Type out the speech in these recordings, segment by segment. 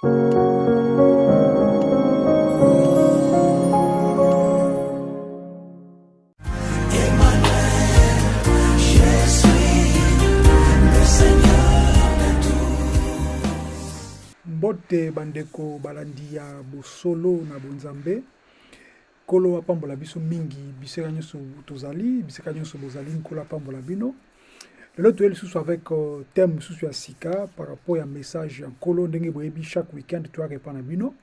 mbote bandeko balandi ya bosolo na bonzambe. Nkolo apambola biso mingi bisika nyonso tozali bisika nyonso bozali nkolo apambola bino lelo toye lisusu avec uh, thème mosusu ya sika par rapport ya message ya nkolo ndenge boyebi chaque weekend toyarepa na bino.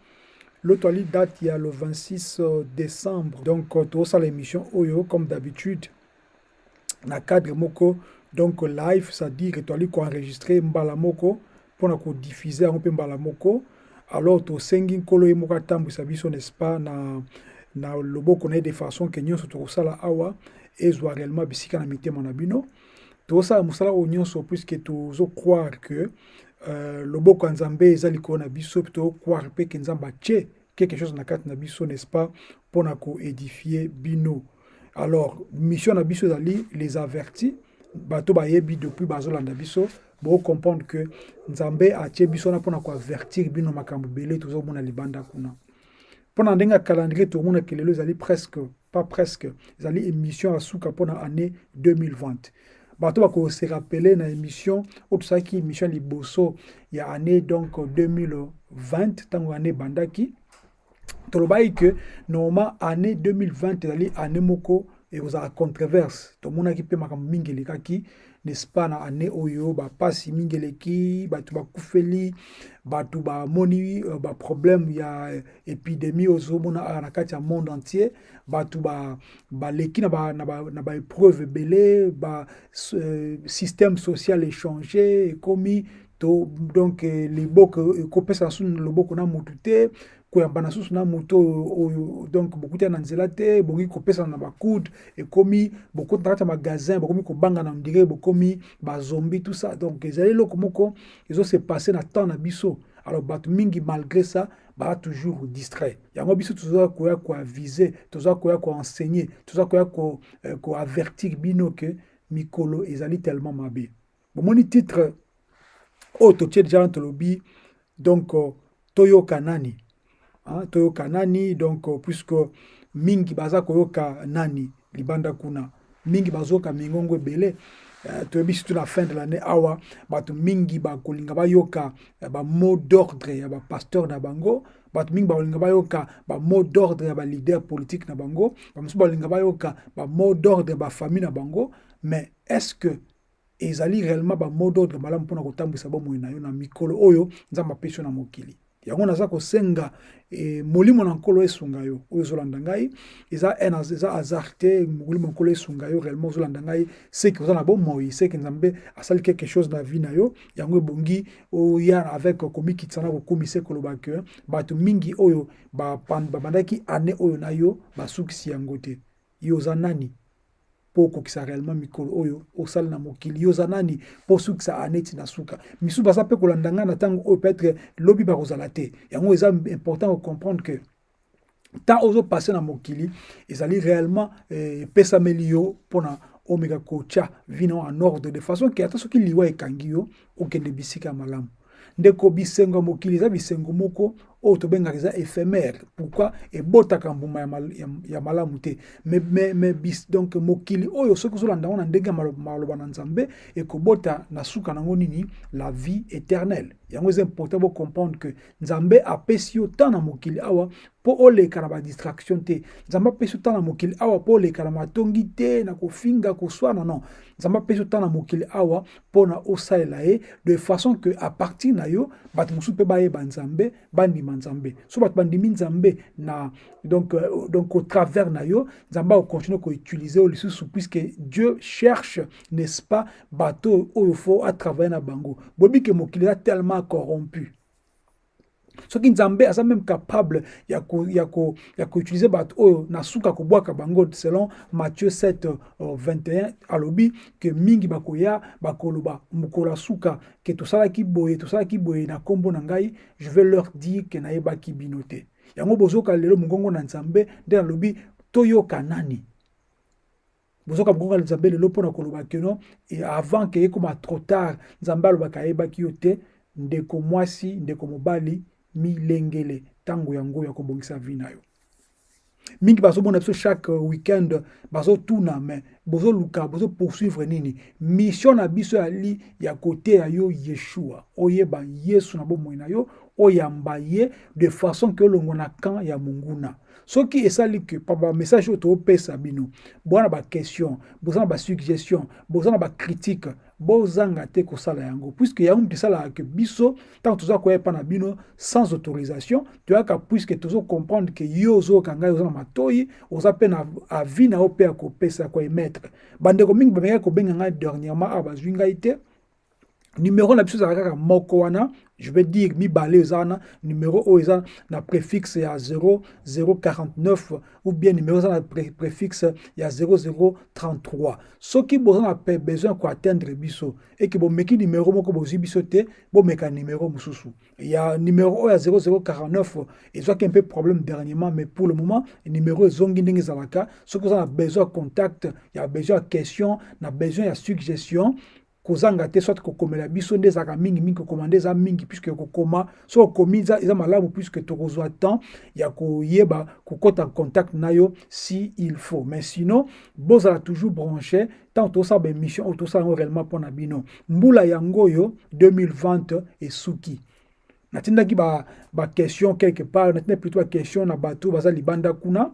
Lelo toali date ya le 26 uh, décembre. Donc uh, tozosala émission oyo comme d'habitude. Na cadre moko donc live c'est-à-dire toali koenregistre mbala moko mpona kodiffuze yango mpe mbala moko. Alors tosengi nkolo ye moko atambwisa biso n'est-ce pas na, na loboko na ye de façon ke nyonso tokosala awa ezwa réellement bisika na mitema na bino tozosala mosala oyo nyonso puiske tozocroire que euh, loboko ya nzambe eza likolo na biso mpe tozocroire mpe ke nzambe quelque chose na kati na biso n'est-ce pas mpona koédifie bino. Alors mission na biso ezali les avertis. Bato bayebi depuis bazolanda biso bocomprendre que nzambe atie biso wana mpona koavertir bino makambo ebele tozomona libanda kuna. Mpona ndenge ya calendrier tomonaki lelo ezali presque pas presque ezali émission ya suka mpona année 2020 bato bakose rappele na émission oyo tosalaki émission liboso ya année donc 2020 ntango année ebandaki tolobaki ke normalement année 2020 ezali année moko ekozala controverse. Tomonaki mpe makambo mingi elekaki n'est-ce pas na année oyo bapasi mingi eleki bato bakufeli bato bamoni uh, baproblème ya épidémie ozomona awa na kati ya monde entier. Bato baleki ba, na baépreuve ba, ba ebele ba, uh, système social échange ekomi. To donc eh, liboko ekopesa na sunu loboko na motu te koyamba na susu na moto oyo donc bokutia na nzela te bongi kopesana na bakude ekomi bokota na kati ya magasin bokomi kobanga na ndire bokomi bazombi tout ça. Donc ezali eloko moko ezose passe na temps na biso. Alors bato mingi malgré ça baa toujours distrait. Yango biso toza koya koavise toza koya koenseigner toza koya koavertir ko bino ke mikolo ezali tellement mabe. Bomoni titre oyo totie deja na tolobi donc toyoka nani? Toyoka nani? Donc uh, puisque mingi baza koyoka nani? Libanda kuna. Mingi bazoyoka mingongo ebele. Uh, toyebi surtout na fin de l'année. Awa bato mingi bakolinga bayoka uh, bamot d'ordre ya bapasteur na bango. Bato mingi bakolinga bayoka bamot d'ordre ya baleader politique na bango. Bamosusu bakolinga bayoka bamot d'ordre ya bafamille na bango. Mais est ce que ezali réellement bamot d'ordre malamu mpona kotambwisa bomoi na yo na mikolo oyo? Nzambe apesi yo na mokili yango naza kosenga e, molimo na nkolo esunga yo oyo ozolanda ngai. Eza eza hasard te molimo nkolo esunga yo réellement ozolanda ngai. Seki oza na bomoi seki nzambe asali quelque chose na vie na yo yango ebongi oya avec komikitisa na kokumisa koloba ke bato mingi oyo babandaki ane oyo na yo basukisi yango te. Yo oza nani mpo okokisa réellement mikolo oyo osali na mokili. Yo oza nani? Mpo osukisa aneti na suka. Misusu baza mpe kolanda ngai na ntango oyo peut-être lobi bakozala te. Yango eza important kocomprendre que ntan ozopasse na mokili ezali réellement epesameli eh, yo mpona omeka kotya vino en ordre. De façon ke ata soki liwa ekangi yo okende bisika ya malamu. Ndeko bisengo ya mokili eza bisengo moko oyo tobengaka eza éphémère. Pourquoi? Ebotaka mbuma ya, mal, ya, ya malamu te. Me, me, me bis, donc mokili oyo soki ozolanda yango na ndenge ya maloba na nzambe ekobota na suka nango nini? La vie éternelle. Yango eza important bocomprendre que nzambe apesi yo temps na mokili awa mpo oleka na badistraction te. Nzambe apesi yo temps na mokili awa mpo oleka na matongi te na kofinga koswana non nzambe apesi yo temps na mokili awa mpona osalela ye de façon que à partir na yo bato mosusu mpe bayeba nzambe bandima nzambe. So bato bandimi nzambe na donc, euh, donc au travers na yo nzambe akocontinue koutilize oyo lisusu puisque dieu cherche n'est-ce pas bato oyo fo atravaille na bango. Boyebi ke mokili eza tellement corrompu soki nzambe aza même capable ya koutilize ko, ko bato oyo na suka kobwaka bango selon matthieu 7 uh, 21 alobi ke mingi bakoya bakoloba mokolo ya suka ke tosalaki boye tosalaki boye na nkombo na ngai je vais leur dire ke nayebaki bino te. Yango bozoka lelo mongongo na nzambe nde nalobi toyoka nani? Bozoka na nzambe lelo mpona koloba keno avant ke ekoma trop tard nzambe alobaka ayebaki yo te ndeko mwasi ndeko mobali milengele ntango yango ya kobongisa vi yo mingi bazomona biso chaque weekend bazotuna me bozoluka bozopoursuivre nini? Mission na biso yali ya yo yeshua. Oyeba yesu na bomoi na yo oyamba ye de façon ke olongwa na camp ya monguna. Soki esali ke pa bamessage oyo toopesa bino boza na baquestion boza na basuggestion boza na bacritique bozanga te kosala yango. Puiske yango moto esalaka biso ntango toza koyepa na bino sans autorisation toyaka puiske tozocomprendre ke yo ozoyoka ngai oza na matoi oza mpe na avi na yo mpe ya kopesa ya koemettre. Bandeko mingi bamekaki kobenga ngai dernièrement awa bazwi ngai numéro na biso ezalaka kaka moko wana je vais dire mibale eza wana numéro oyo eza na préfixe ya 0049 ou bien numéro eza na préfixe ya 0033 soki boza na besoin ya koatteindre biso. Eke bomeki numéro moko bozwi biso te bomeka numéro mosusu ya numéro oyo ya 0049 ezwaki mpe problème dernièrement mais pour le moment numéro ezongi ndenge ezalaka soki oza na besoin contact ya besoin question na besoin ya suggestion kozanga te soit kokomela biso nde ezalaka mingi mingi kokoma nde eza mingi puiske kokoma so okomi eza malamu puiske tokozwa temps ya koyeba kokɔta contact na yo si il faut. Mais sinon bozala toujours branché ntango tosala baémission oyo tosala yango réellement mpo na bino. Mbula yango oyo 2020 esuki natindaki baquestion ba quelque part natindaki plutôt baquestion na bato baza libanda kuna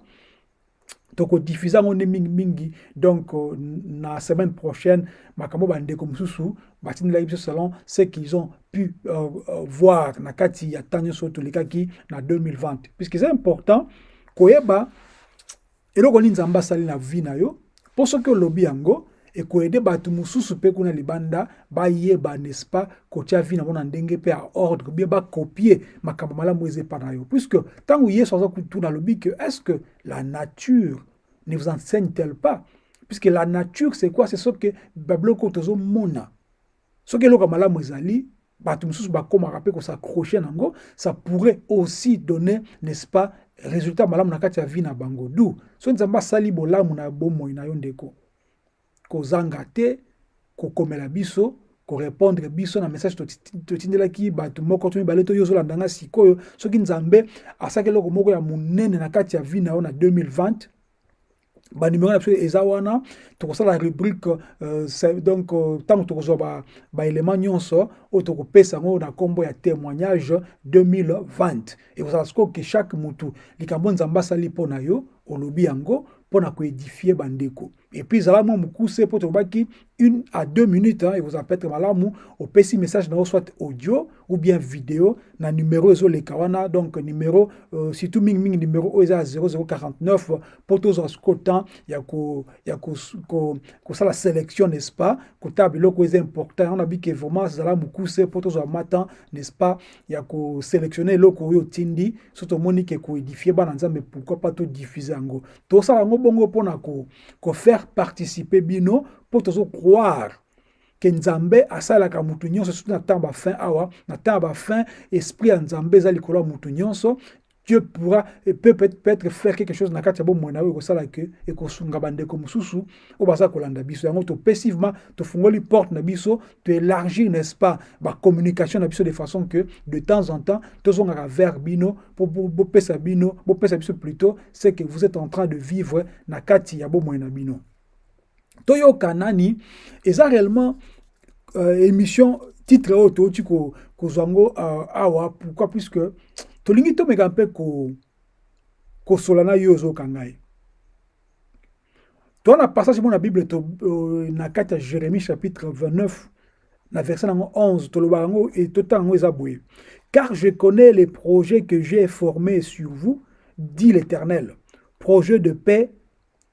tokodiffuze yango nde mingimingi donc euh, na semaine prochaine makambo bandeko mosusu batindelaki biso selon ce qu'ils ont pu euh, euh, voir na kati ya ntango nyonso tolekaki na 2020 puisque eza important koyeba eloko nini nzambe asali na vie na yo mpo soki olobi yango ekoyede bato mosusu kuna libanda bayeba n'est-ce pas? Kotia vi na mona ndenge mpe ya ordre bien bakopie makambo malamu eza epa na yo. Puisque ntango alobi ke est ce que la nature ne vous enseigne-t-elle pas? Puisque la nature c'est quoi? C'est ce que babiloko tozomona. Soki eloko malamu ezali bato mosusu bakomaka mpe kosaccroche nango ça pourrait aussi donner n'est-ce pas résultat malamu na kati ya vie na bango. Du so nzambe asali bolamu na bomoi na kozanga te kokomela biso korépondre biso na message totindelaki bato moko to mibale yo ozolanda nga sikoyo. Soki nzambe asaki eloko moko ya monene na kati ya vie na yo na 2020 banimero na biso eza wana tokosala rubrique euh, donc ntango euh, tokozwa baélément ba nyonso oyo tokopesa yango na nkombo ya témoignage 2020 ekozala sikoyo ke chaque mutu likambo nzambe yo olobi yango bandeko epuis ezala mwa mokuse mpo tolobaki une à deux minutes hein, ekozala peut-être malamu opesi message na yo soit audio ou bien video na numéro ezoleka wana donc numéro euh, surtout mingimingi numéro oyo eza ya 0049 mpo tozwa temps ya kosala ko, ko, ko sélection n'est-ce pas? Kotala biloko eza important. Yango nabi ke vraiment ezala mokuse mpo tozwa matan n'est-ce pas? Ya kosélectionne eloko oyo otindi so tomoni ke koédifie bana nzambe pourquoi pas todiffuse yango tosala yango bongo mpona kofaire ko participer bino mpo tozocroire ke nzambe asalaka mutu nyonso surtout na ntango bafin awa na ntango bafin esprit ya nzambe eza likolo ya mutu nyonso. Dieu pourra peut peut-être faire quelque chose na kati ya bomoi na oyo ekosala ke ekosunga bandeko mosusu. Oyo baza kolanda biso. Yango topesi vraimen tofungoli porte na biso toélargir n'est-ce pas bacommunication na biso de façon que de temps en temps tozongaka vers bino bopesa bino bopesa biso plutôt ce que vous êtes en train de vivre na kati ya na toyoka nani eza réellement euh, émission titre oyo touti kozwa ngo uh, awa. Pourquoi? Puisque tolingi tomeka mpe kosola na yo ozoyoka ngai. Toa na passage mo na bible to, uh, na jérémie chapitre 29 na verset nango 11 tolobaka yango totanga yango eza boye. Car je connais les projets que j'ai formés sur vous dit l'éternel projet de paix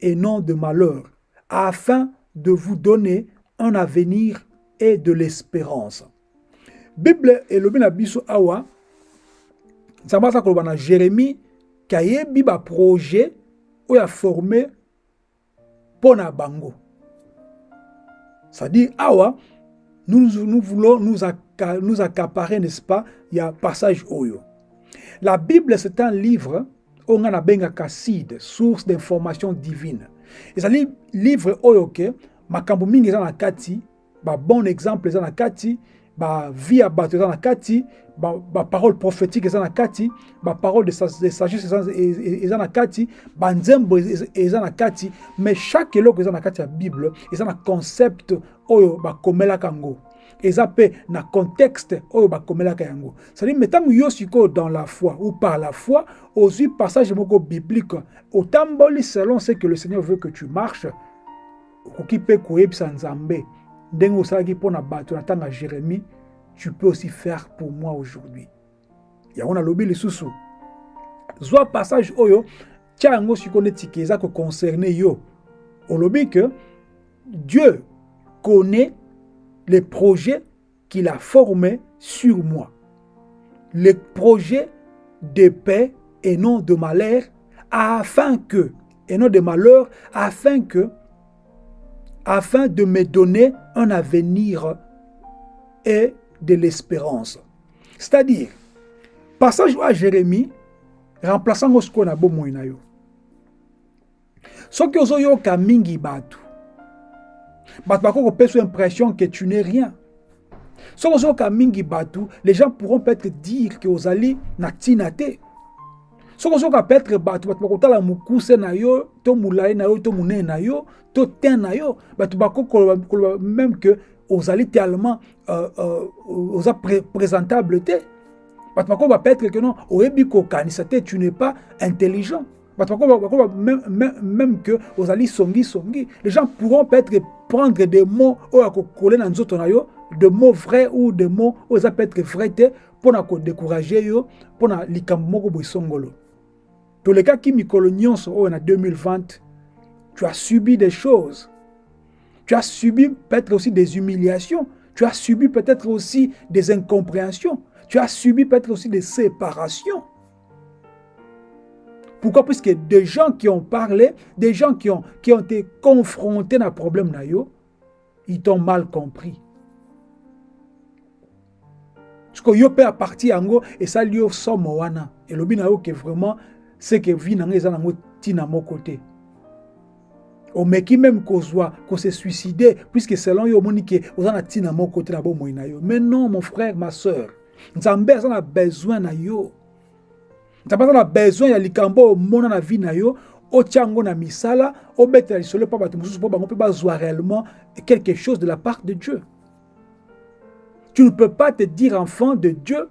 et non de malheur afin de vous donner un avenir et de l'espérance. Bible elobi na biso awa nzambe aza koloba na jérémie ke ayebi baprojet oyo aforme mpo na bango. C'est-à-dire awa nous, nous voulons nous, accaparer n'est-ce pas ya passage oyo. La bible c'est un livre oyo nga nabengaka source d'information divine ezali livre oyo ke makambo mingi eza na kati babon exemple eza na kati bavie ya bato eza na kati baparole prophétique eza na kati baparole de sagesse eza na kati banzembo eza na kati. Mais chaque eloko eza na kati ya bible eza na concept oyo bakomelaka yango eza na contexte oyo bakomelaka yango. Cestadire me ntango yo sikoyo dans la foi ou par la foi ozwi passage moko biblique otamboli selon ce que le seigneur veut que tu marches okoki mpe koyebisa nzambe. Ndenge osalaki mpo na bato na ntango jérémie tu peux aussi faire pour moi aujourd'hui. Yango nalobi lisusu. Zwa passage oyo tia yango sikoyo neti ke eza koconcerne yo. Olobi que dieu connaît les projets qu'il a formés sur moi les projets de paix et non de malheur afin que et non de malheur afin que afin de me donner un avenir et de l'espérance. C'est-à-dire, passage à Jérémie, remplaçant ce qu'on a beau. Soki ozoyoka mingi batu. Batu bako kopesa l'impression que tu n'es rien. Soki ozoyoka mingi batu, les gens pourront peut-être dire que ozali na te. peut-être bato bato to na yo to na yo to te na yo bato même que ozali tellement euh, euh, pré présentable te bato peut-être que non te tu n'es pas intelligent même, que ozali songi songi. Les gens pourront peut-être prendre des mots oyo akokole na nzoto na yo de mots vrais ou de mots oyo eza peut-être vrai te mpona kodécourage yo mpona likambo moko boye songolo tolekaki mikolo nyonso oyo na 2020 tu as subi des choses. Tu as subi peut-être aussi des humiliations. Tu as subi peut-être aussi des incompréhensions. Tu as subi peut-être aussi des séparations pourquoi? Puisque des gens qui ont parlé, des gens qui ont, été confrontés à un problème, ils t'ont mal compris. Parce que yo peut partir en et ça lui somme wana. Et le bin que vraiment c'est que vie nango eza nango tina moko te omeki même kozwa kose suicider puisque selon yo omoni ke oza na ntina moko te na bomoi na yo mais non mon frère ma sœur nzambe na besoin na yo nzambe aza na besoin ya likambo oyo na vie na yo otia yango na misala bato bango bazwa réellement quelque chose de la part de dieu. Tu ne peux pas te dire enfant de dieu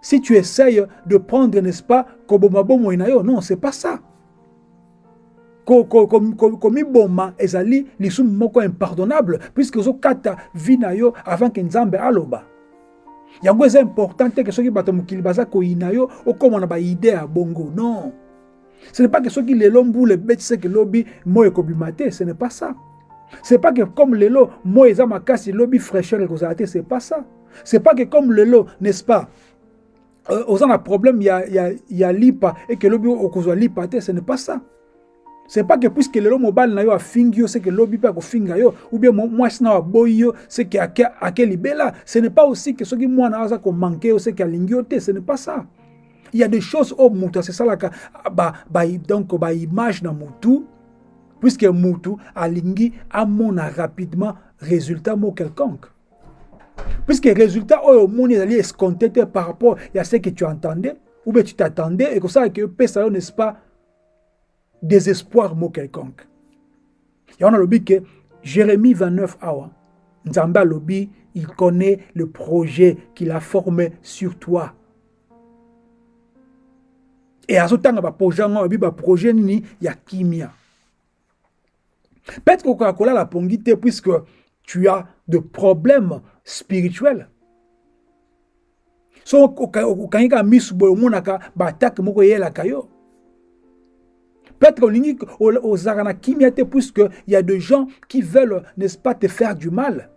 si tu essayes de prendre, n'est-ce pas, non, c'est pas ça. komi boma ezali lisumu moko impardonnable puisque ozokata vi na yo avant ke nzambe aloba yango eza important te ke soki bato mokili baza koyina yo okóma na baide ya bongo. Non. Ce n'est pas que soki lelo mbula ebeti seke lobi moi ekobima te ce n'est pas ça. C'est pas que comme lelo moi eza makasi lobi fraîcheur ekozala te c'est pas ça. C'est pas que comme lelo n'est-ce pas oza na problème ya, ya, ya lipa eke lobi okozwa lipa te ce n'est pas ça c'est pas que puisque lelo mobali na yo afingi yo seke lobi mpe akofinga yo ou bien mwasi na yo aboyi yo seke ake, libela. Ce n'est pas aussi que soki mwana aza komanke yo seke alingi yo te. Ce n'est pas ça. Il y a des choses oyo moto asesalaka ba, donc baimage na motu puisque motu alingi amona rapidement résultat mo quelconque. Puisque résultat oyo omoni ezali escompté par rapport à ce que tu entendais ou bien tu t'attendais et kosala ke opesa yo n'est-ce pas désespoir mo quelconque. Yango nalobi ke jérémie 29 awa il connaît le projet qu'il a formé sur toi. Et azotanga baprojet yango alobi baprojet nini ya kimia. Peut-être kokoka kolala pongi te puisque tu as de problèmes spirituels. So okangi kaka misu boye omonaka baatake moko eyelaka yo peut-être olingi ozalaka na kimia te puisque y a des gens qui veulent n'est-ce pas te faire du mal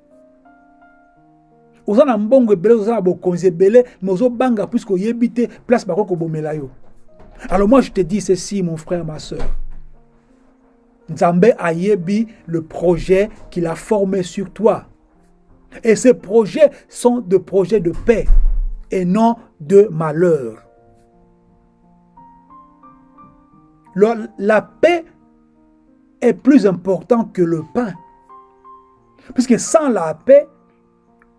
oza mais te place alors moi je te dis ceci mon frère ma soeur Nzambe ayebi le projet qu'il a formé sur toi. Et ces projets sont des projets de paix et non de malheur. La paix est plus importante que le pain. Puisque sans la paix,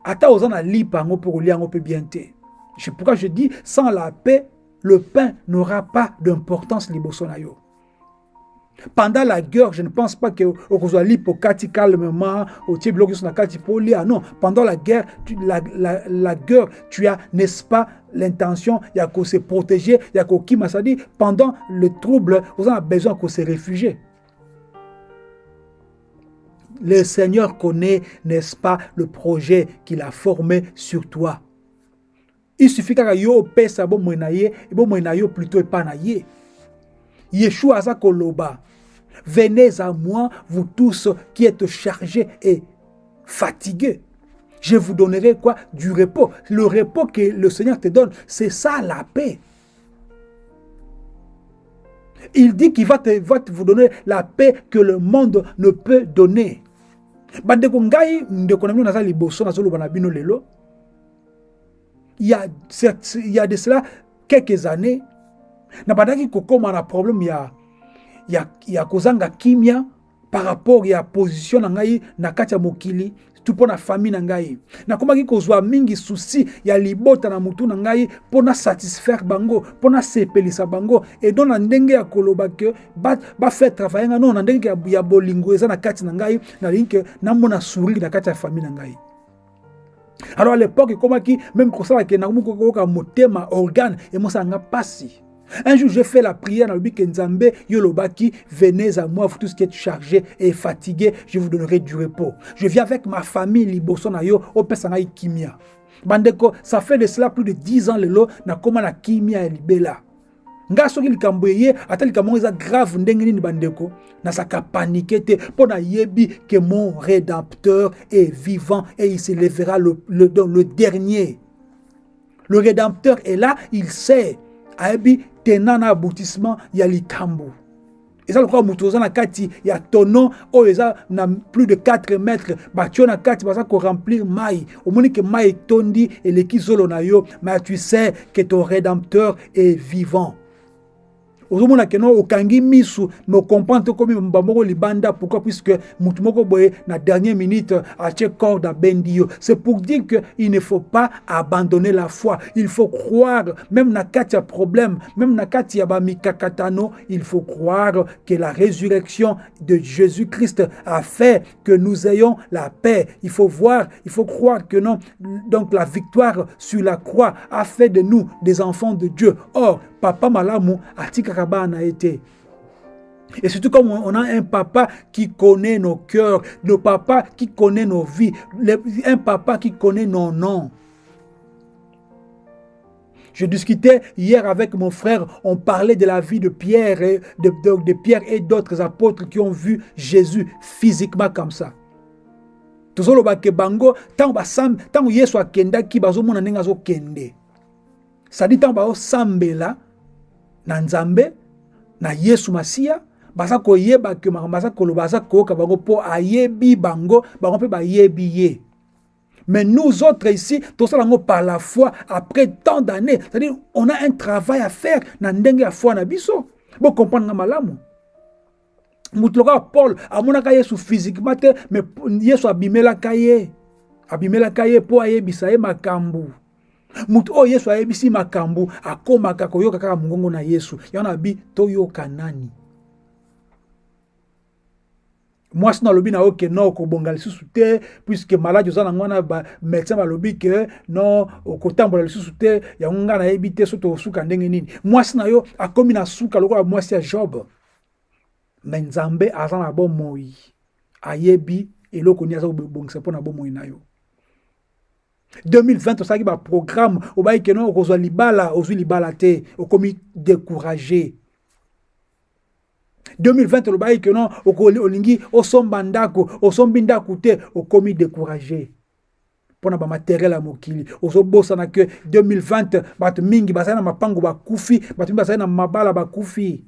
ata ozana lipa ngo pour bien te. Pourquoi je dis, sans la paix, le pain n'aura pas d'importance liboso yo. Pendant la guerre, je ne pense pas que au l'hypocati calmement, au ah non, pendant la guerre, tu, la, la, la, guerre, tu as, n'est-ce pas, l'intention, il y a qu'à se protéger, il y a qu'à ça dit, pendant le trouble, vous avez besoin qu'on se réfugier. Le Seigneur connaît, n'est-ce pas, le projet qu'il a formé sur toi. Il suffit que yo pesa bo moinaye, bo moinayo plutôt pas naye. Yeshua aza koloba. Venez à moi, vous tous qui êtes chargés et fatigués. Je vous donnerai quoi? Du repos. Le repos que le Seigneur te donne, c'est ça la paix. Il dit qu'il va, te, va vous donner la paix que le monde ne peut donner. il y a de cela quelques années nabandaki kokóma na problème ya, ya, ya kozanga kimia par rapport ya position na ngai na kati ya mokili tu mpo na famille na ngai. Nakomaki kozwa mingi susi ya libota na mutu na ngai mpo na satisfaire bango mpo na sepelisa bango. Edo na ndenge ya koloba ke bafaire travaille nga no na ndenge ya bolingo eza na kati na ngai nalingi ke namona sourire na kati ya famille na ngai. Alors à l'époque ekomaki même kosala ke nakomi kokoka motema organe emosalanga mpasi Un jour, j'ai fait la prière dans le but Nzambe, Yolobaki, venez à moi, vous tous qui êtes chargés et fatigués, je vous donnerai du repos. Je viens avec ma famille, Liboson Ayo, au Pesangai Kimia. Bandeko, ça fait de cela plus de 10 ans, le lot, na koma na Kimia et Libela. nga soki likambo eye ata likambo eza grave ndenge bandeko? Nazalaka panike te mpo nayebi ke mon rédempteur est vivant et il se lèvera le, le, le dernier le rédempteur est là il sait ayebi tenant na aboutissement ya likambo eza lokola moto oza na kati ya tonon oyo eza na plus de 4 mètres. Batio na kati baza koremplir mai omoni ke mai etondi eleki zolo na yo mais tu sais que ton rédempteur est vivant ozomona keno okangi misu me okomprendre te komi mba moko libanda pourquoi? Puisque mutu moko boye na dernière minute atie corde abendi yo. C'est pour dire que il ne faut pas abandonner la foi. Il faut croire même na kati ya problème même na kati ya bamikakatano il faut croire que la résurrection de Jésus-Christ a fait que nous ayons la paix. Il faut voir il faut croire que non donc la victoire sur la croix a fait de nous des enfants de Dieu. Or papa malamu atikaka bana été. Et surtout comme on a un papa qui connaît nos cœurs, nos papas qui connaît nos vies, un papa qui connaît nos noms. Je discutais hier avec mon frère, on parlait de la vie de Pierre et de, de, de Pierre et d'autres apôtres qui ont vu Jésus physiquement comme ça. tozoloba ke bango ntango yesu akendaki bazomona ndenge azokende sadi ntango bazosambela na nzambe na yesu masiya baza koyeba ke makambo aza koloba aza koyoka bango mpo ayebi bango bango mpe bayebi ye. Mais nous autres ici tosala yango par la foi après tant d'années c'est-à-dire on a un travail à faire na ndenge ya foi na biso. Bocomprendre nga malamu? Moto lokola paul amonaka yesu physiquement te mais yesu abimelaka ye. Abimelaka ye mpo ayebisa ye makambo moto oyo yesu ayebisi makambo akomaka koyoka kaka mongongo na yesu. Yango na bi toyoka nani? Mwasi na alobi na yo ke no okobonga lisusu te puiske maladi oza nango wana bamédecin balobi ke no okotambola lisusu te yango ngai nayebi te so tosuka ndenge nini? Mwasi na yo akomi na suka lokola mwasi ya job. Me nzambe aza na bomoi. Ayebi eloko nini aza kobongisa mpo na bomoi na yo? 2020 osalaki baprogramme obayi keno okozwa libala ozwi libala te okomi découragé 2020 olobaki keno olingi osomba ndako osombi ndako te okomi découragé mpo na bamateriele ya mokili ozobosana ke 2020 bato mingi bazali na mapango bakufi bato mingi bazali na mabala bakufi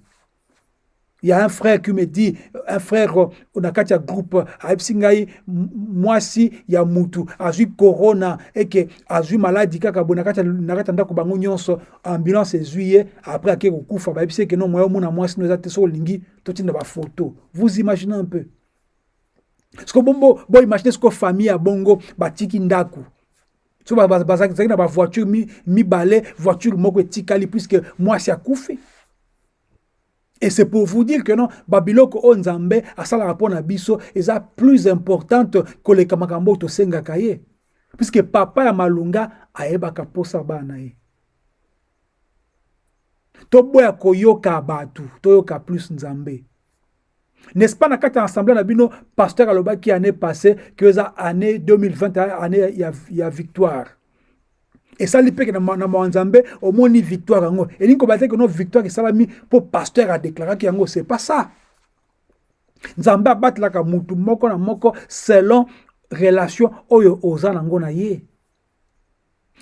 Il y a un frère qui me dit, un frère na kati ya groupe ayebisi ngai mwasi ya mutu azwi corona eke azwi maladi kaka boye na kati ya ndako bango nyonso ambulance ezwi ye après ake kokufa. Bayebisi eke no moya omona mwasi no eza te so olingi totinda bafoto vous imaginez un peu. Siko bombo boimagine siko famille ya bongo batiki ndako. So bazalaki na bavoiture mibale voiture moko etikali puisque mwasi akufi Et c'est pour vous dire que non, babiloko o nzambe asalaka mpo na biso eza plus importante koleka makambo oyo tosengaka ye. Puisque papa ya malunga ayebaka mposa bana ye. Toboya koyoka bato toyoka plus nzambe. N'est-ce pas na kati ya assemblée na bino pasteur alobaki année passée que eza année 2020 année ya, ya victoire esali mpe na mawa nzambe omoni victoire yango. Elingi koba te keno victoire esalami mpo pasteur adeklaraki yango c'est pas ça. Nzambe abatelaka mutu moko na moko selon relation oyo oza nango na ye.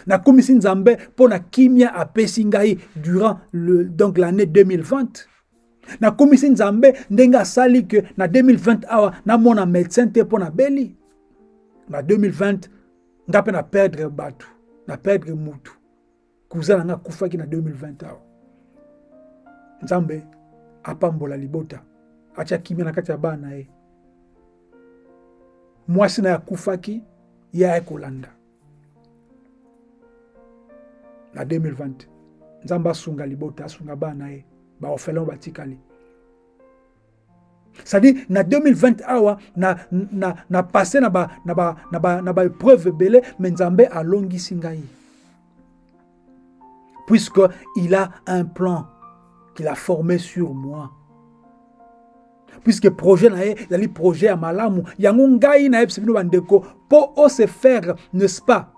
Nakomisi nzambe mpo na kimia apesi ngai durant le, donc l'année 2020 nakomisi nzambe ndenge asali ke na 2020 awa namona médecin te mpo na beli. Na 2020 nga mpe na perdre bato na perdre mutu kuza na nga akufaki na 2020 awa. Nzambe apambola libota atya kimia na kati ya bana na ye. Mwasi na ye akufaki ye aye kolanda. Na 2020 nzambe asunga libota asunga bana na ye baorphelin batikali c'est-à-dire na 2020 awa na, na, na passé na baépreuve na ba, na ba, na ba ebele me nzambe alongisi ngai. Puisque il a un plan qu'il a formé sur moi. Puisque projet na ye ezali projet ya malamu. Yango ngai nayebisa bino bandeko. Mpo ose faire n'est-ce pas?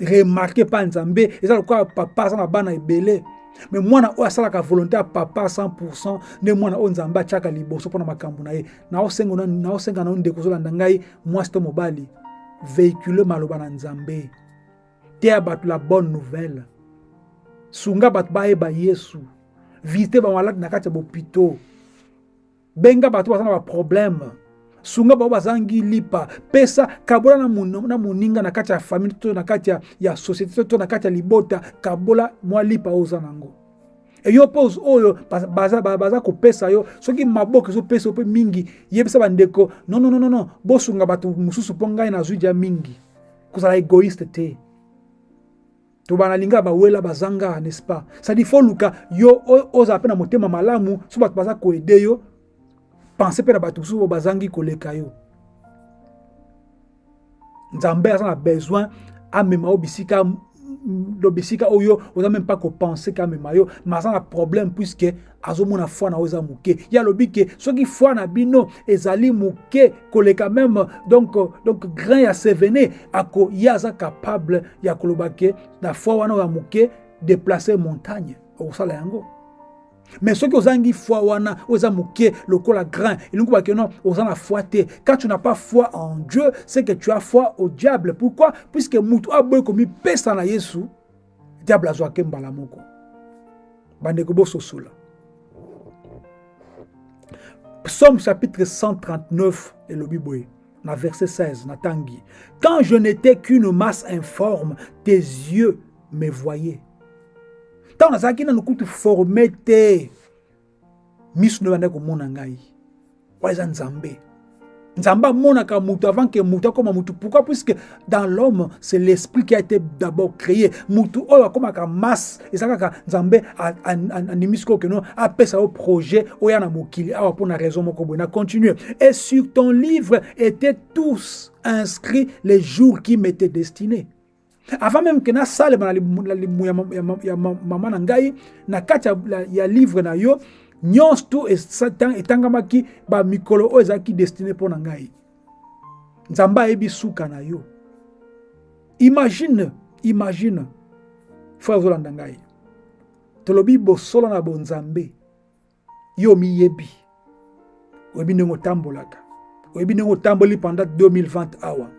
Remarke pa nzambe. Eza lokola papa aza na bana ebele me mwana oyo asalaka volonté ya papa 100 nde mwana oyo nzambe atiaka liboso mpona na ye. Naosenga nao ndeko ozolanda ngai mwasi to mobali véhicule maloba na nzambe. La bonne nouvelle. Sunga bato bayeba yesu. Visite bamaladi na kati ya benga bato baza na baproblème sunga bao bazangi lipa. Pesa kabola na moninga na kati ya famili to na kati ya société to na kati ya libota kabola mwa lipa oyo oza nango. Eyo pose oyo baza, baza kopesa yo soki maboko ezopesa yo mpe mingi yebisa bandeko nonnonono bosunga bato mosusu mpo ngai nazwi mingi. Kozala égoïste te. To banalinga bawela bazanga n'est-ce sadi fo luka yo ozala mpe na motema malamu so bato baza koede yo pense mpe na bato mosusu oyo bazangi na besoin amema yo bisika lo oyo meme mpa kopense ke amema yo. Me aza na problème puiske azomona foi na yo eza moke. Ye alobi ke foi na bino ezali moke koleka meme donc, donc grain ya sevene ako ye aza capable ya koloba ke na foi wana oyo déplacer montagne. Okosala yango mais soki ozangi foi wana oyo eza moke lokola grain. Elingi kobake non oza na foi quand tu n'as pas foi en dieu c'est que tu as foi au diable. Pourquoi? Puisque mutu aboyi komipesa na yesu diable azwake mbala moko. Bandeko bososola psaume chapitre 139 elobi boye na verset 16 natangi quand je n'étais qu'une masse informe tes yeux me voyaient ntango nazalaki nanu kutu forme te miso nde bandaki komona ngai. Oyo eza nzambe. Nzambe amonaka mutu avant ke mutu akóma mutu. Pourquoi? Puisque dans l'homme c'est l'esprit qui a été d'abord créé. Mutu oyo akómaka masse eza kaka nzambe andimisi koko keno apesa yo projet oyo ya na mokili. Awa mpo na raison moko boye. Continue. Et sur ton livre étaient tous inscrits les jours qui m'étaient destinés avant même ke nasalema na limu ya mama na ngai na kati ya livre na yo nyonso tu etangamaki bamikolo oyo ezalaki destine mpo na ngai. Nzambe ayebi suka na yo. Imagine imagine. Frère ozolanda ngai. Tolobi bosolo na bonzambe. Yo miyebi. Oyebi ndenge otambolaka. Oyebi ndenge otamboli pendant 2020 awa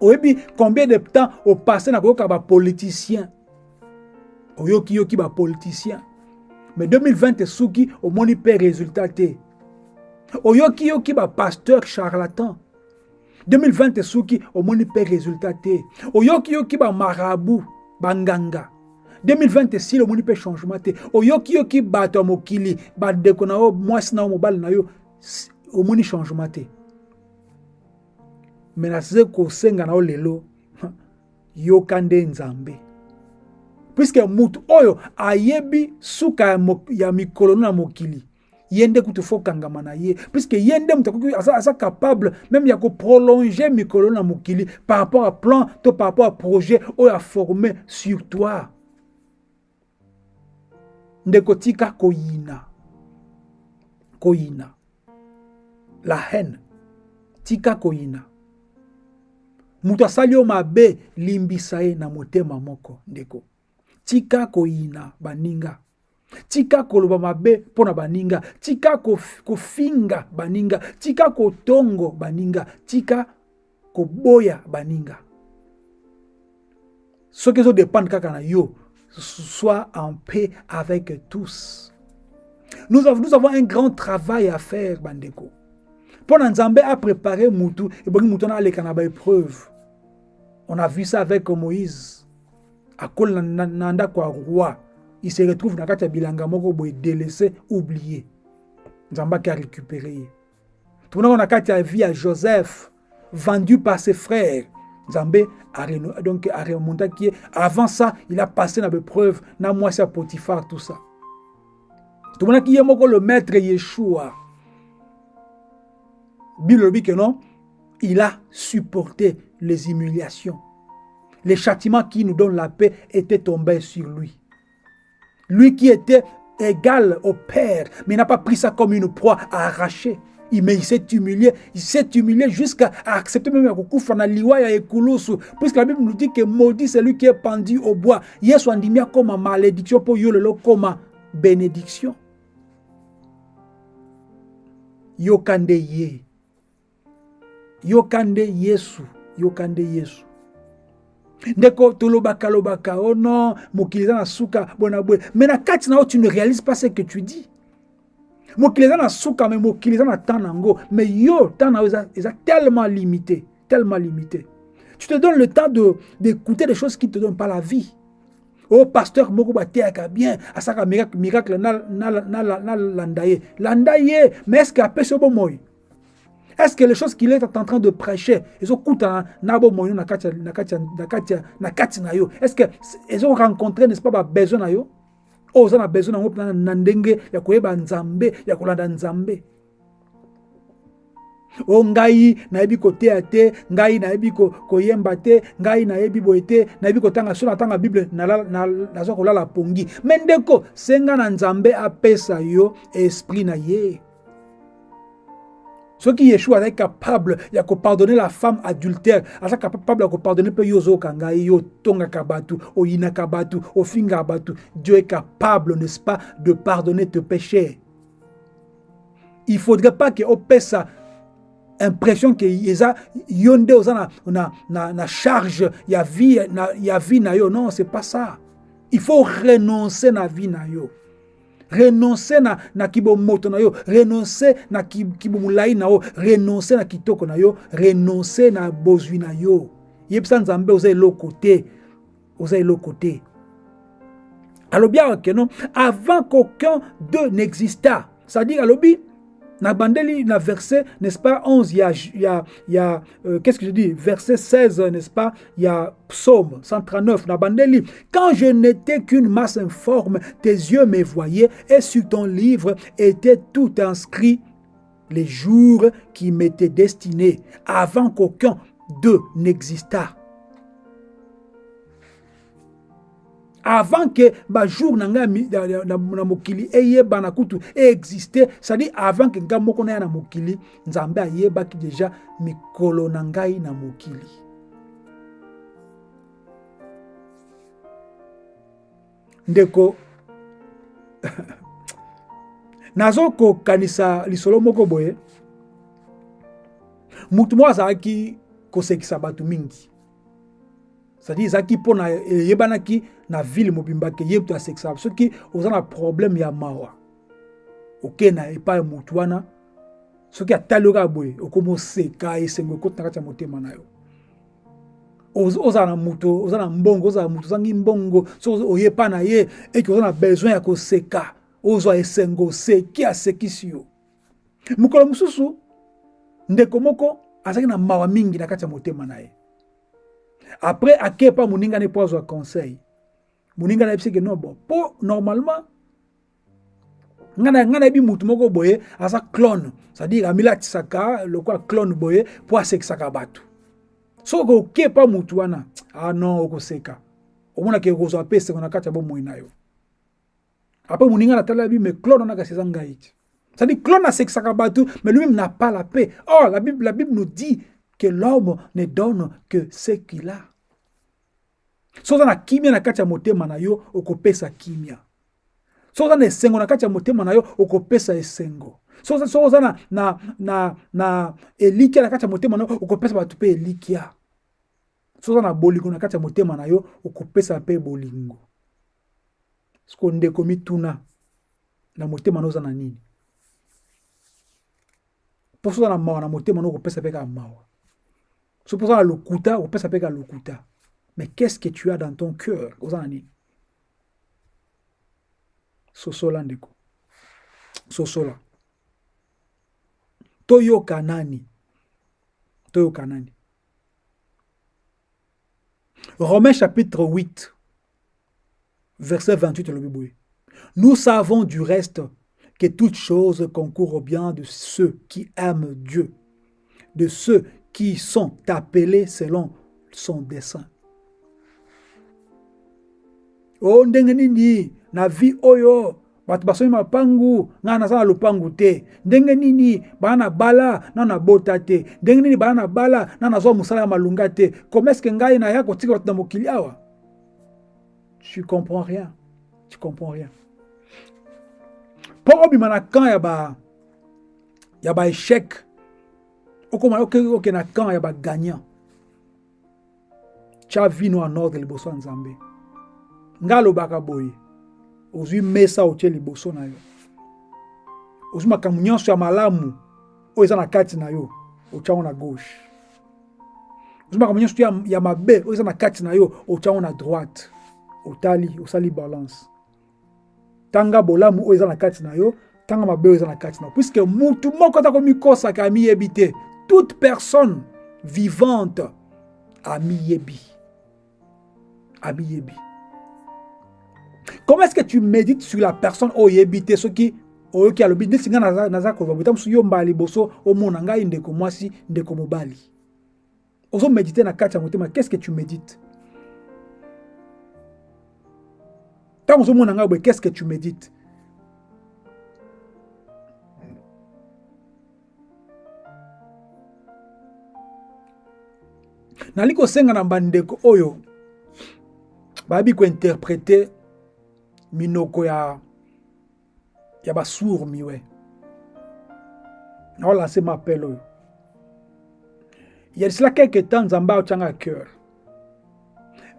oyebi combien de temps opasse na koyoka bapoliticien oyokiyoki bapoliticien mais 2020 esuki omoni mpe résultat te. Oyokiyoki bapasteur charlatan. 2020 esuki omoni mpe résultat te. Oyokiyoki bamarabu banganga 2020 esili omoni mpe changement te. Oyokiyoki bato ya mokili bandeko na yo mwasi na yo mobali na yo omoni changement te me naze kosenga na yo lelo yoka nde nzambe. Puiske mutu oyo ayebi suka ya, mikolo na mokili ye nde kutu na ye. Puiske ye nde moto capable même ya koprolonge mikolo na mokili par rapport à plan to par rapport à projet oyo aforme sur toi. Ndeko tika koyina koyina. La haine tika koyina moto mabe limbisa na motema moko ndeko. Tika koyina baninga. Tika koloba mabe mpo na baninga. Tika kofinga baninga. Tika kotongo baninga. Tika koboya baninga. Soki ezodépendre kaka na yo. Sois en paix avec tous. Nous avons, nous avons un grand travail à faire bandeko mpo na nzambe apréparé mutu ebongi mutu wana aleka na baépreuve on a vu ça avec moïse. Akola na, na ndako ya roi. Il se retrouve kati ya bilanga moko boye délaissé oublié. Nzambe ake arécupéré ye tomonaka na kati ya vie ya joseph vendu par ses frères. Nzambe donc aremontaki ye avant ça il a passé na bepreuve na mwasi ya potifar tout ça. Tomonaki ye moko le maître yeshua ke non il a supporté les humiliations les châtiments qui nous donnent la paix étaient tombés sur lui lui qui était égal au Père, mais n'a pas pris ça comme une proie à arracher. Il, mais il s'est humilié, il s'est humilié jusqu'à accepter même à liwa. Puisque la Bible nous dit que maudit c'est lui qui est pendu au bois. Yesu andimia comme malédiction pour yolelo comme bénédiction. Yokande ye. Yokande Yesu. Yokande Yesu. ndeko tolobaka lobaka oh non mokili eza na suka bona boye me na kati na tu ne réalises pas ce que tu dis. Mokili eza na suka me na yo na tellement limité tellement limité. Tu te donnes le temps d'écouter des choses qui te donnent pas la vie. O pasteur moko bateyaka bien asaka miracle nalanda ye landa ye mais est ce que apesi yo bomoi est-ce que les choses qu'il est en train de prêcher ezokutana na bomoi na kati na kati na yo. Est-ce que ezorencontre n'est-ce pas babesoin na yo? Oza na besoin nango mpena na ndenge ya koyeba nzambe ya kolanda nzambe. O ngai nayebi koteya te ngai nayebi koyemba te ngai nayebi boye te nayebi kotanga so natanga bible nazwa kolala pongi. Me ndeko senga na nzambe apesa yo esprit na ye soki yeshua azali capable ya kopardonne la femme adultère. Aza capable ya kopardonne mpe yo ozoyoka ngai yo otongaka bato oyinaka bato ofingaka bato dieu est capable n'est-ce pas de pardonner tes péchés. Il faudrait pas ke opesa impression ke eza yo nde oza na, na, na, na charge ya vie na, ya vie na yo. Non c'est pas ça. Il faut renoncer na vie na yo renonce na, na kibomoto yo renonce na kibomolai na yo renonce na kitoko na yo renonce na bozwi na yo. Yebisa nzambe oza eloko te oza eloko te. Alobi awa keno avant qu'aucun d'eux n'exista. C'est-à-dire alobi na bandeli verset n'est-ce pas 11 il y a y euh, qu'est-ce que je dis? Verset 16 n'est-ce pas il y a psaume 139 na bandeli. Quand je n'étais qu'une masse informe tes yeux me voyaient et sur ton livre était tout inscrit les jours qui m'étaient destinés avant qu'aucun d'eux n'existât avant que bajour na ngai na, mokili eyebana kutu eexiste cestadire avant ke ngai moko naya na mokili nzambe ayebaki deja mikolo na ngai na mokili. Ndeko nazokokanisa lisolo moko boye. Mutu moko azalaki kosekisa bato mingi. C'est-à-dire ezalaki mpona eyebanaki na ville mobimba ke ye moto asekisa soki oza na problème ya mawa okei na epai motu wana soki atali yo kaka boye okoma oseka esengo ekoti na kati ya motema na yo. Ozala na moto oza na mbongo ozala moto ozangi mbongo soki oyepa na ye eke oza na besoin ya koseka ozwa esengo oseki asekisi yo. Mokolo mosusu ndeko moko azalaki na mawa mingi na kati ya motema na ye. Après akepa moninga ne po azwa conseil moninga nayebisi ke non bon mpo normalement nga nayebi mutu moko boye aza clone. C'est-à-dire amilatisaka lokola clone boye mpo asekisaka bato soki okepa mutu wana ah non okoseka. Omonaki ekozwa mpe esengo na kati ya bomoi na yo. Apres moninga natala bi mais clone wana kasi eza ngai ti. C'est-à-dire clone asekisaka bato mais lui-même n'a pas la paix. Oh la bible, la bible nous dit que l'homme ne donne que ce qu'il a so oza na kimia na kati ya motema na yo okopesa kimia. So oza na esengo na kati ya motema na yo okopesa esengo. So so oza na, na, na, na elikia na kati ya motema na yo okopesa bato mpe elikia. So oza na bolingo na kati ya motema na yo okopesa mpe bolingo. Siko ndeko mituna na motema na oza na nini? Mpo so oza na mawa na motema na okopesa mpe kaka mawa. So mpo oza na lokuta okopesa mpe kaka lokuta mais qu'est-ce que tu as dans ton cœur oza na nini sosola ndeko. Sosola. Toyoka nani? Toyoka nani? Romains chapitre 8 verset 28 elobi boye nous savons du reste que toutes choses concourent au bien de ceux qui aiment Dieu, de ceux qui sont appelés selon son dessein. O ndenge nini? Na vi oyo bato basomi mapangu ngai naza na lopangu te. Ndenge nini? Baa na bala na nabota te. Ndenge nini? Baa na bala na nazwa mosala ya malunga te. Koma eske ngai naya kotika bato na mokili awa? Tu comprends rien. Tu comprends rien. Mpo obima na camp ya ba ya baéchec okoma oke na camp ya bagagnant tya vino en ordre liboso ya nzambe ngai alobaka boye ozwi mesa otie liboso na yo. Ozwi makambo nyonso ya malamu oyo eza na kati na yo otyango na gauche. Ozwi makambo nyonso ya, ya mabe oyo eza na kati na yo otyango na droite. Otali osali balance. Tanga bolamu oyo eza na kati na yo tanga mabe oyo eza na kati na yo. Puiske mutu moko ata komikosaka amiyebi te toute personne vivante amiyebi amiyebi comment est-ce que tu médites sur la personne oyebi te soki oyoki alobi neti ngai naza, naza koloba boye mosusu yo mbala liboso omona ngai ndeko mwasi mobali ozomedite na kati motema qu'est ce que tu médites? Ntango ozomona ngai boye qu'est ce que tu médites? Nali kosenga na bandeko oyo bayebi kointerprete minoko ya ya basour miwe naolanse ma appel oyo. Ya cela quelque temps nzambe aotyanga cœur.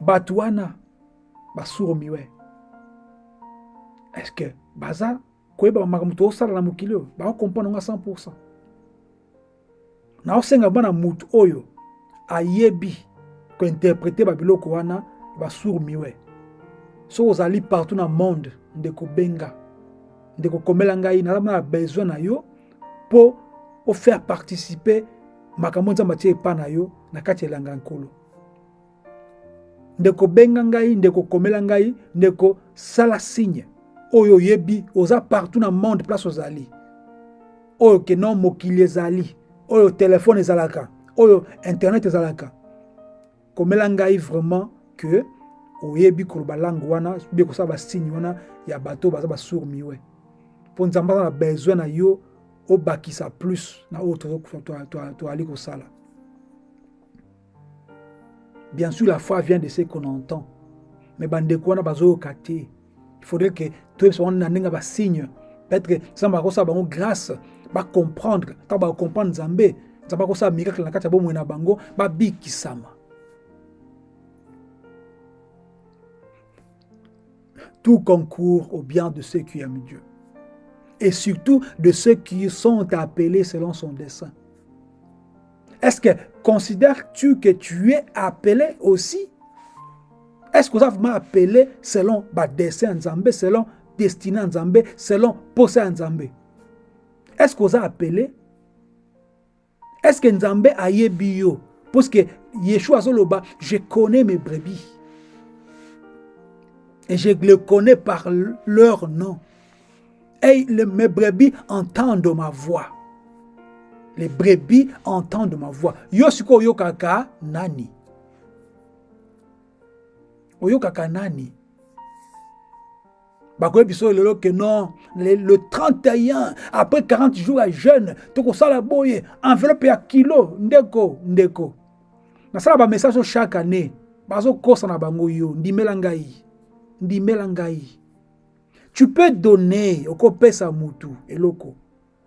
Bato wana basour miwe est ce que baza koyeba makambo toosala na mokili oyo? Baokomprendre nga 100 naosenga bana mutu oyo ayebi kointerprete babiloko wana basour miwe soki ozali partout na monde ndeko benga ndeko komela ngai naza na besoin na yo mpo ofaire participer makambo nzambe na yo na kati ya elanga nkolo. Ndeko benga ngai ndeko komela ngai ndeko sala signe oyo oyebi oza partout monde place ozali. Oyo keno mokili ezali oyo telefone ezalaka oyo internet ezalaka. Komela ngai vraiment que oyebi koloba langue wana bie kosala basigne wana ya bato baza basour miwe mpo nzambe aza na besoin na yo obakisa plus na oyo toali kosala. Bien sûr la foi vient de ce qu'on entend mais bandeko wana bazoyoka te. Il faudrait que toyebisa wana na ndenge basigne peut-être nzambe akosala bango grâce bacomprendre ntango bacomprendre nzambe nzambe akosala miracle na kati ya bomoi na bango babikisama tout concourt au bien de ceux qui aiment Dieu. Et surtout de ceux qui sont appelés selon son dessein. Est-ce que considères-tu que tu es appelé aussi? Est-ce que vous avez appelé selon le dessein Nzambé, selon destiné Nzambé, selon possé Nzambé Est-ce que vous avez appelé? Est-ce que Nzambé a yebi yo Parce que yeshua azoloba je connais mes brebis et je les connais par leur nom. Et mes brebis entendent ma voix. Les brebis entendent ma voix. Yo sikoyo oyokaka nani? Oyokaka nani? Bakoyebi so lelo ke non le, le 31 après 40 jours ya jeune tokosala boye enveloppe ya kilo ndeko ndeko. Nasala bamessage o chaque année. Bazokosa na bango yo ndimela ngai ndimela ngai tu peux donner okopesa mutu eloko.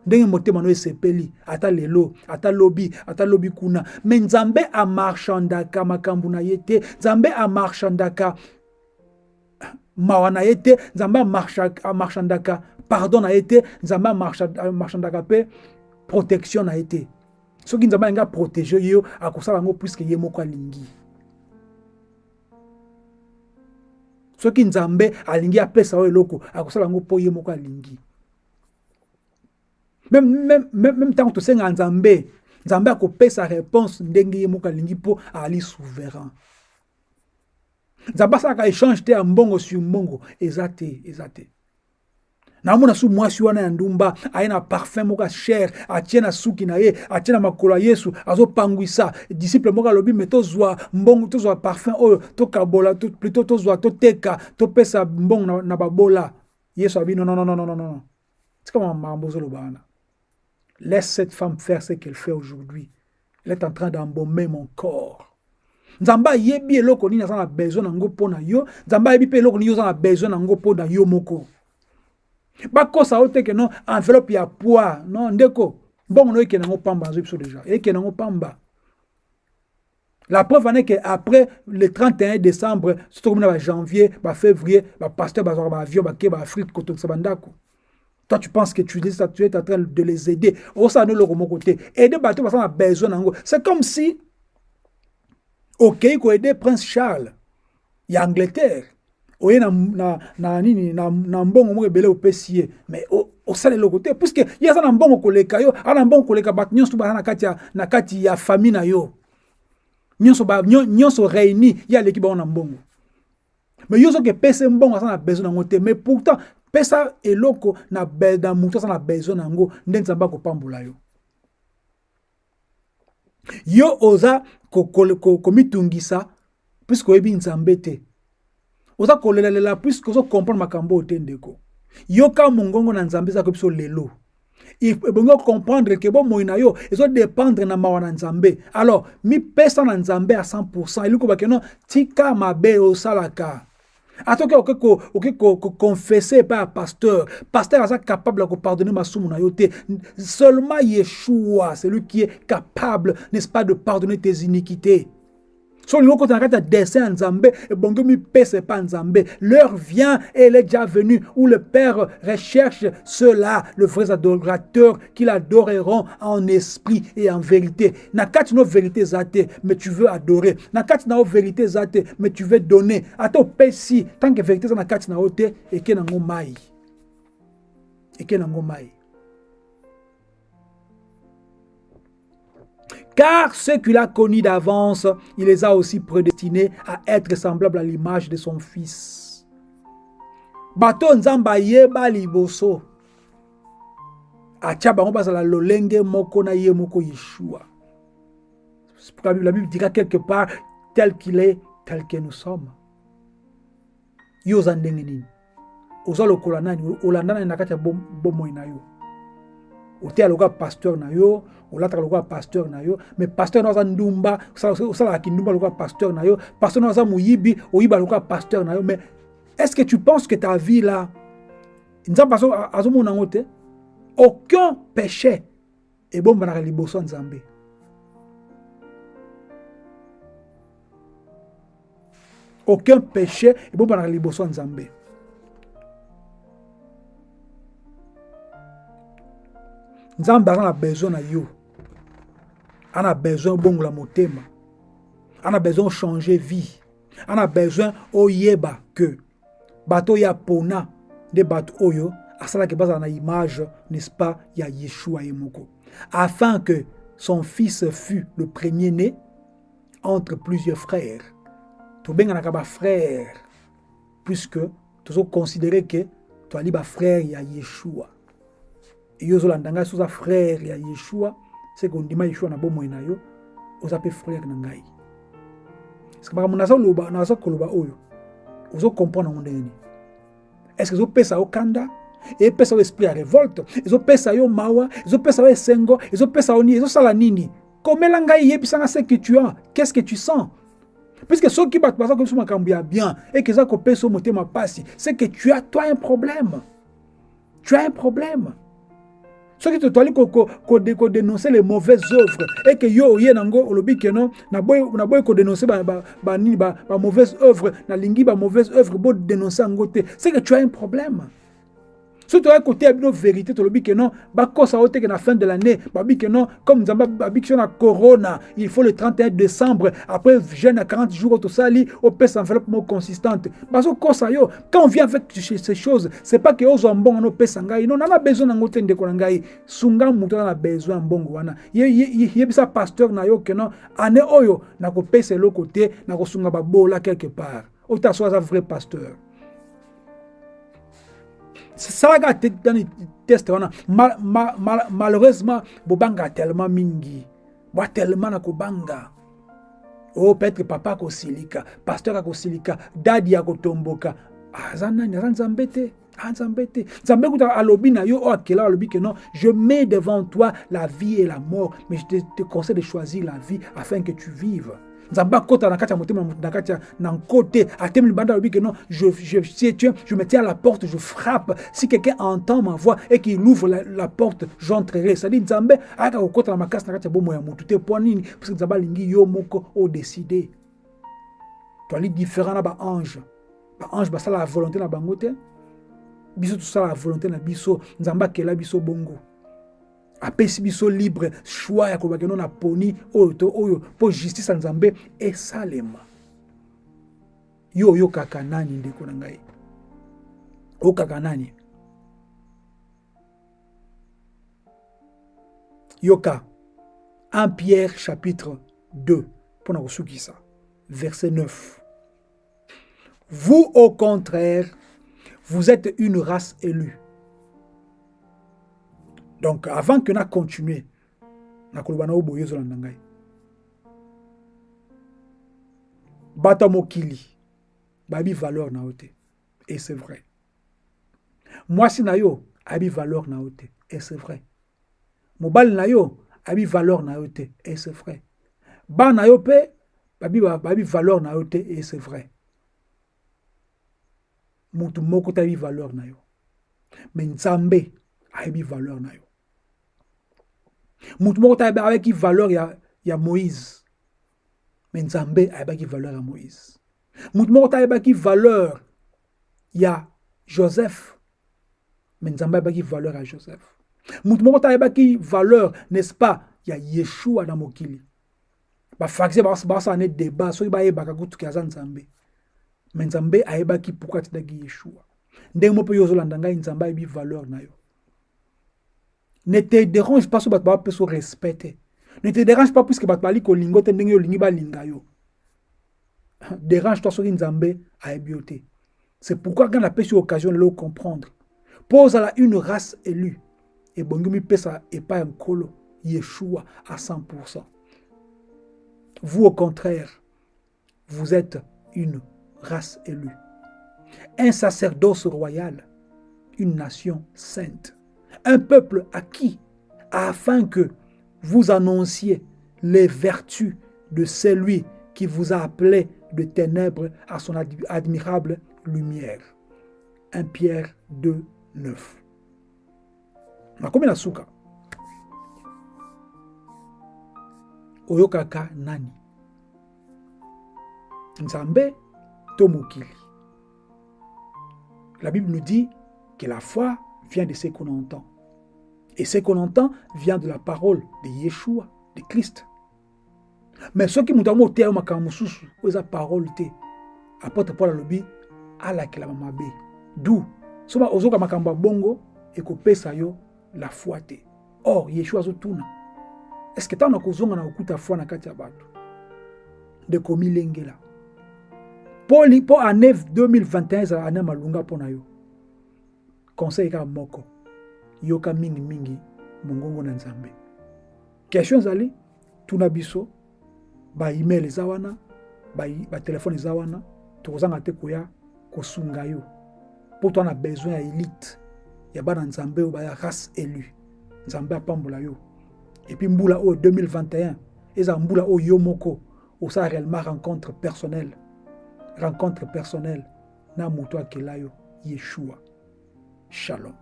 Ndenge motema no esepeli ata lelo ata lobi ata lobi kuna. Me nzambe amarchandaka makambo na ye te. Nzambe amarchandaka mawa na ye te. Nzambe amarchandaka pardon na ye te. Nzambe amarchandaka mpe protection na ye te. Soki nzambe alingi aprotege yo akosala yango puiske ye moko alingi soki nzambe alingi apesa yo eloko akosala yango mpo ye moko alingi. Meme ntango tosengaka nzambe nzambe akopesa réponse ndenge ye moko alingi mpo ali souverain. Nzambe asalaka échange te ya mbongo sur mbongo eza te eza te. Naomona su mwasi wana ya ndumba aye na parfum moko ya chere atie na suki na ye atie na makolo ya yesu azopangwisa disciple moko alobi me tozwa mbongo tozwa parfum oyo tokabola plutôt tozwa toteka topesa mbongo na, na babola. Yesu abi non non non non non non tika makambo ozoloba wana. Laisse cette femme faire ce qu'elle fait aujourd'hui. Elle est en train d'embaumer mon corps. Nzambe ayebi eloko nini aza na besoin nango mpo na yo? Nzambe ayebi mpe eloko nini oza na besoin nango mpo na yo moko? Bakosa yo teke no enveloppe ya poids. Non ndeko. Mbongo no ekende yango pamba azwi biso déjà ekende yango pamba. La preuve est que après le 31 décembre surtout comme na janvier bafévrier bapasteur bazwaka baavion bake baafrike kotokisa bandako. Toi tu penses que tu, tu es en train de les aider. Osala no eloko moko te aider bato basala na besoin nango c'est comme si okei koaider prince charles. Ya angleterre oye na, na, na nini na, na mbongo moko ebele opesi ye. Mais osala eloko te puiske ye aza na mbongo koleka yo aza na mbongo koleka bato nyonso baza na kati ya, na kati ya famille na yo. Nyonso nyonso réuni ye aleki bango na mbongo. Mais yo soki epesi mbongo aza na besoin nango te. Mais pourtant pesa eloko na, na motu aza na besoin nango nde nzambe akopambola yo. Yo oza komitungisa ko, ko, ko puiske oyebi nzambe te oza kolelalela puiske ozokomprendre makambo oyo te yoka mongongo na nzambe eza koyebiso lelo. Ebongi okomprendre ke bomoi na yo ezodépendre na mawa nzambe. Alors mipesa na nzambe ya 100 elingi kobake no tika mabe osalaka. Atoki okoki koconfesse epai ya pasteur. Pasteur aza capable ya kopardonner masumu na yo te. Seulement yeshua celui qui est capable n'est-ce pas de pardonner tes iniquités so l'heure vient et elle est déjà venue où le père recherche ceux-là le vrais adorateurs qui l'adoreront en esprit et en vérité. Na kati no vérité eza te mais tu veux adorer. Na kati na vérité eza te mais tu veux donner. Ata opesi tant que vérité eza na kati na yo te eke nango mai eke nango mai Car ceux qu'il a connus d'avance, il les a aussi prédestinés à être semblables à l'image de son Fils. La Bible dira quelque part tel qu'il est, tel que nous sommes. Oteya lokola pasteur na yo olataka lokola pasteur na yo mais pasteur na aza ndumba osalaka kindumba lokola pasteur na yo pasteur na aza moyibi oyiba lokola pasteur na yo mais est ce que tu penses que ta vie là nzambe azomona yango te? Aucun péché ebombanaka liboso ya nzambe. Aucun péché ebombanaka liboso ya nzambe nzambe aza na besoin na yo. Ana na besoin obongola motema. Ana besoin ochanger vie. Ana besoin oyeba ke bato oyo apona nde bato oyo asalaki bazala na image n'est-ce pas ya yeshua ye moko. Afin que son fils fût le premier-né entre plusieurs frères. Tobenganaka bafrère puisque tozoconsidere ke toali bafrère ya yeshua yo ozolanda ngai so oza frère ya yeshua seke ondima yeshua na bomoi na yo oza mpe frère na ngai. Parceke makambo nazoloba naza koloba oyo ozokomprendre yango ndenge nini? Estce ezopesa yo kanda? Epesa yo esprit ya révolte? Ezopesa yo mawa? Ezopesa yo esengo? Ezopesa yo nini? Ezosala nini? Komela ngai yebisanga ce que tu as. Qu'est ce que tu sens? Puisque soki bato baza koyebiso makambo ya bien eke eza kopesa yo motema pasi c'est que tu as toi un problème. Tu as un problème soki totwali kodénonce les mauvaises œuvres eke yo oye nango olobi keno naboyi kodénonce banini bamauvaise œuvre nalingi bamauvaise œuvre bodénonce yango te. C'est que tu as un problème soki toyaki koteya bino vérité tolobi ke non bakosa o teke na fin de l'année babi ke non comme nzambe babiki so na corona il faut le 31 décembre après jeûne ya 40 jours tosali opesa enveloppe moko consistante. Bazokosa yo quand on vient avec ces choses c'est pas ke ozwa mbongo na opesa ngai non nana besoin nango te ndeko na ngai. Sunga moto aza na besoin ya mbongo wana. Yebisa pasteur na yo ke non ane oyo nakopesa eloko te nakosunga babola quelque part. Ota so aza vrai pasteur salaka tani test wana ma, ma, ma, malheureusement bobanga tellement mingi. Bwa tellement na kobanga. O peut-être papa akosilika pasteur akosilika dadi akotomboka. Aza nani aza nzambe te nzambe te nzambe kuta alobi na yo oyo akela alobi ke non je mets devant toi la vie et la mort mais je te, te conseille de choisir la vie afin que tu vives nzambe akota na kati ya motema na kati ya na nko te atemi libanda alobi ke non je, je, si tu, je me tiens à la porte je frappe. Si quelqu'un entend ma voix et qu'il ouvre la, la porte j'entrerai. C'est-à-dire nzambe ayaka kokota na makasi na kati ya bomoi ya motu. Te mpo nini? Parce que nzambe alingi yo moko odeside toali différent na baange baange basala la volonté na bango te. Biso tosala la volonté na biso. Nzambe akela biso bongo apesi biso libre choix ya kolobaki no na poni oyo to oyo mpo justice ya nzambe esalema. Yo oyokaka nani ndeko na ngai? Oyokaka nani? Yoka 1 pierre chapitre 2 mpo na kosukisa verset 9 vous au contraire vous êtes une race élue donc avant que na continue nakoloba na oyo boye ozolanda ngai bato ya mokili bayebi valeur na yo et c'est vrai. Mwasi na yo ayebi valeur na yo et c'est vrai. Mobali na yo ayebi valeur na yo et c'est vrai. Bana na yo mpe bayebi valeur na yo et c'est vrai. Motu moko te ayebi valeur na yo. Me nzambe ayebi valeur na yo motu moko te ayebaki valeur ya, ya moïse. Me nzambe ayebaki valeur ya moïse. Motu moko te ayebaki valeur ya joseph. Me nzambe ayebaki valeur ya joseph. Motu moko te ayebaki valeur n'est-ce pas ya yeshua na mokili. Bafarise basala ne débat soki bayebaka kutuki aza nzambe. Me nzambe ayebaki pourkui atindaki yeshua. Ndenge mo mpe yo ozolanda ngai nzambe ayebi valeur na yo ne te dérange pas so bato bapesa respect te. Ne te dérange pas puisque bato bali kolinga te ndenge olingi balinga yo. Dérange toi soki nzambe ayebi yo te. C'est pourquoi nga napesi yo occasion lelo comprendre. Mpo ozala une race élue. Ebongi mipesa epai ya nkolo yeshua à 100 vous au contraire vous êtes une race élue. Un sacerdoce royal une nation sainte un peuple acquis, afin que vous annonciez les vertus de celui qui vous a appelé de ténèbres à son admirable lumière. 1 Pierre 2, 9. nakomi na suka oyokaka nani? Nzambe to la bible nous dit que la foi vient de ce qu'on entend. Et ce qu'on entend vient de la parole de Yeshua, de Christ. Mais ce qui nous oteya makambo mosusu eza parole te apôtre paul alobi alakelama mabe. Du so ozoka makambo ya bongo ekopesa yo la foi or yeshua azotuna estce ntango nakozonga na kokuta foi na kati ya bato ndeko milengela mpo année 2021 ezala année malunga mpo na yo conseil kaka moko yoka mingimingi mongongo na nzambe. Question ezali tuna biso baemail eza wana batelefone eza wana tokozanga te koya kosunga yo. Mpo to besoin ya élite ya bana nzambe baya race élu nzambe apambola yo. Epuis mbula oyo 2021 ezala mbula oyo yo moko osala réellement rencontre personnelle rencontre personnelle na moto akela yo yeshua shalom